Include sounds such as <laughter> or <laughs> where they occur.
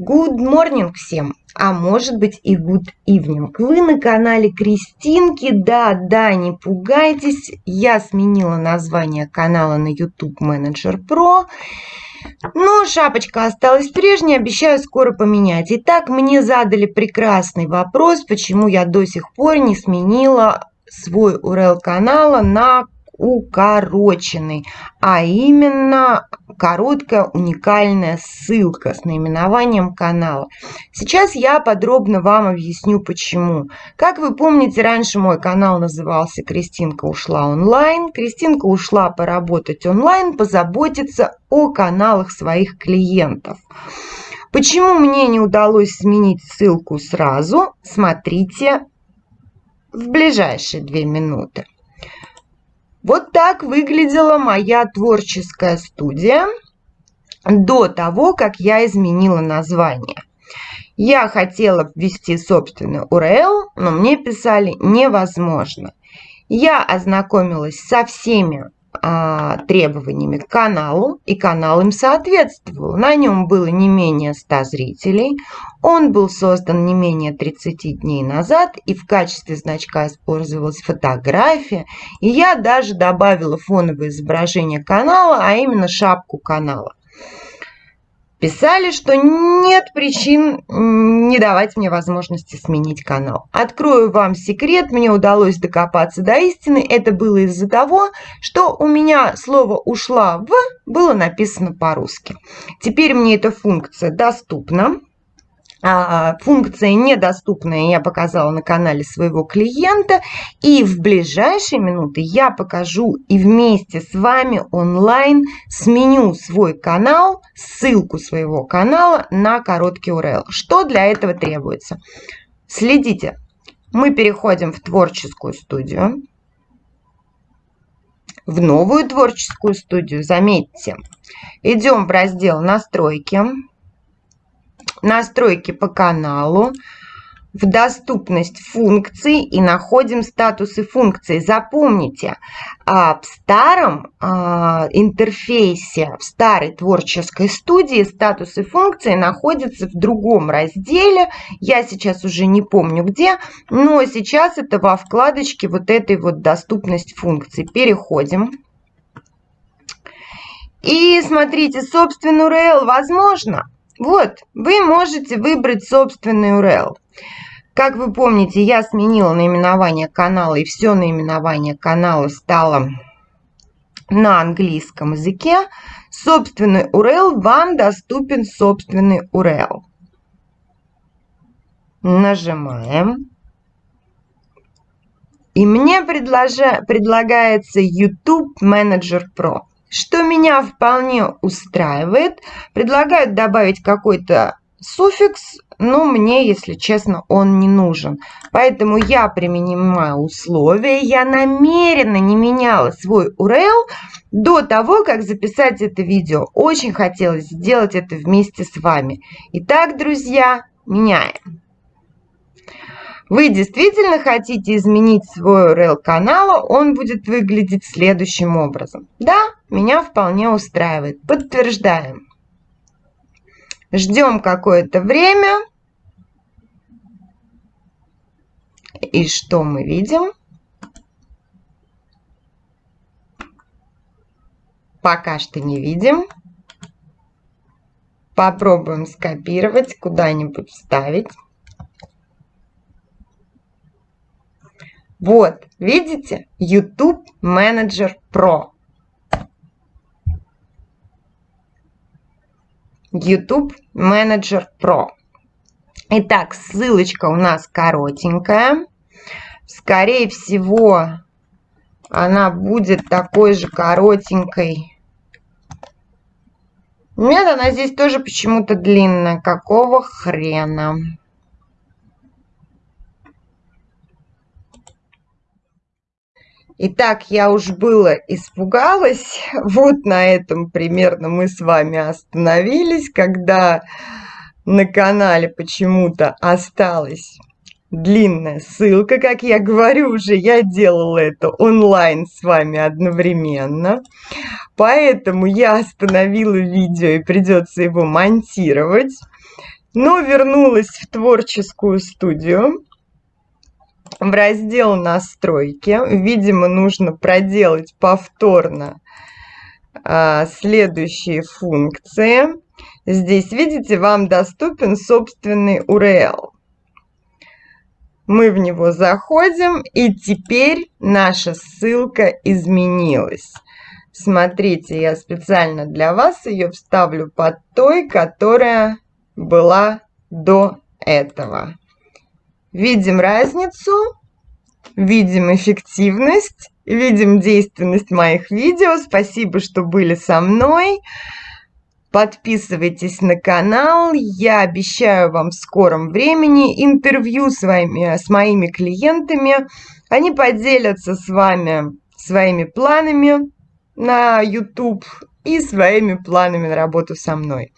Good morning всем, а может быть и good evening. Вы на канале Кристинки, да, да, не пугайтесь, я сменила название канала на YouTube Manager Pro. Но шапочка осталась прежней, обещаю скоро поменять. Итак, мне задали прекрасный вопрос, почему я до сих пор не сменила свой URL канала на укороченный, а именно короткая уникальная ссылка с наименованием канала. Сейчас я подробно вам объясню почему. Как вы помните, раньше мой канал назывался «Кристинка ушла онлайн». Кристинка ушла поработать онлайн, позаботиться о каналах своих клиентов. Почему мне не удалось сменить ссылку сразу, смотрите в ближайшие две минуты. Вот так выглядела моя творческая студия до того, как я изменила название. Я хотела ввести собственный URL, но мне писали невозможно. Я ознакомилась со всеми а, требованиями к каналу, и канал им соответствовал. На нем было не менее 100 зрителей, он был создан не менее 30 дней назад, и в качестве значка использовалась фотография, и я даже добавила фоновое изображение канала, а именно шапку канала писали, что нет причин не давать мне возможности сменить канал. Открою вам секрет, мне удалось докопаться до истины. Это было из-за того, что у меня слово «ушла в» было написано по-русски. Теперь мне эта функция доступна. А, функция недоступная я показала на канале своего клиента. И в ближайшие минуты я покажу и вместе с вами онлайн сменю свой канал, ссылку своего канала на короткий URL. Что для этого требуется? Следите. Мы переходим в творческую студию. В новую творческую студию, заметьте. Идем в раздел «Настройки» настройки по каналу, в доступность функций и находим статусы функций. Запомните, а, в старом а, интерфейсе, в старой творческой студии статусы функций находятся в другом разделе. Я сейчас уже не помню где, но сейчас это во вкладочке вот этой вот доступность функций. Переходим. И смотрите, собственно, URL возможно. Вот, вы можете выбрать собственный URL. Как вы помните, я сменила наименование канала, и все наименование канала стало на английском языке. Собственный URL, вам доступен собственный URL. Нажимаем. И мне предложа, предлагается YouTube Manager Pro что меня вполне устраивает. Предлагают добавить какой-то суффикс, но мне, если честно, он не нужен. Поэтому я применяю условия. Я намеренно не меняла свой URL до того, как записать это видео. Очень хотелось сделать это вместе с вами. Итак, друзья, меняем. Вы действительно хотите изменить свой URL канала, он будет выглядеть следующим образом. Да, меня вполне устраивает. Подтверждаем. Ждем какое-то время. И что мы видим? Пока что не видим. Попробуем скопировать, куда-нибудь вставить. Вот, видите? YouTube Manager Pro. YouTube Manager Pro. Итак, ссылочка у нас коротенькая. Скорее всего, она будет такой же коротенькой. Нет, она здесь тоже почему-то длинная. Какого хрена? Итак, я уж было испугалась. <laughs> Вот на этом примерно мы с вами остановились, когда на канале почему-то осталась длинная ссылка. Как я говорю уже, я делала это онлайн с вами одновременно. Поэтому я остановила видео и придется его монтировать. но вернулась в творческую студию в раздел настройки. Видимо, нужно проделать повторно а, следующие функции. Здесь, видите, вам доступен собственный URL. Мы в него заходим, и теперь наша ссылка изменилась. Смотрите, я специально для вас ее вставлю под той, которая была до этого. Видим разницу, видим эффективность, видим действенность моих видео. Спасибо, что были со мной. Подписывайтесь на канал. Я обещаю вам в скором времени интервью с, вами, с моими клиентами. Они поделятся с вами своими планами на YouTube и своими планами на работу со мной.